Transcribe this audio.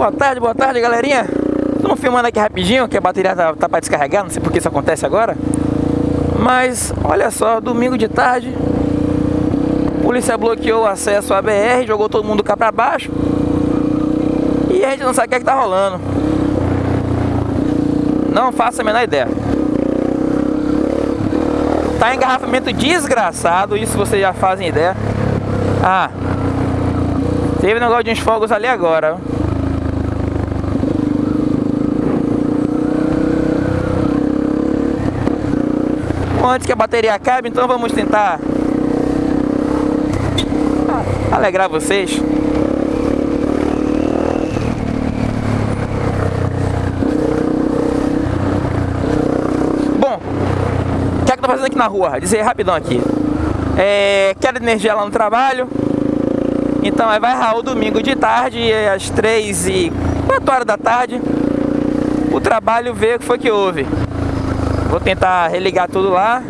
Boa tarde, boa tarde, galerinha. Estamos filmando aqui rapidinho, que a bateria tá, tá para descarregar, não sei por que isso acontece agora. Mas, olha só, domingo de tarde, a polícia bloqueou o acesso à BR, jogou todo mundo cá para baixo. E a gente não sabe o que é que tá rolando. Não faço a menor ideia. Tá engarrafamento desgraçado, isso vocês já fazem ideia. Ah, teve um negócio de uns fogos ali agora. Antes que a bateria acabe, então vamos tentar alegrar vocês. Bom, o que é que eu tô fazendo aqui na rua? Dizer rapidão aqui. É, quero energia lá no trabalho. Então aí vai Raul domingo de tarde, às 3 e 4 horas da tarde. O trabalho ver o que foi que houve. Vou tentar religar tudo lá